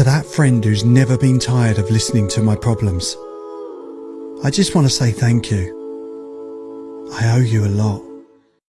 To that friend who's never been tired of listening to my problems, I just want to say thank you. I owe you a lot.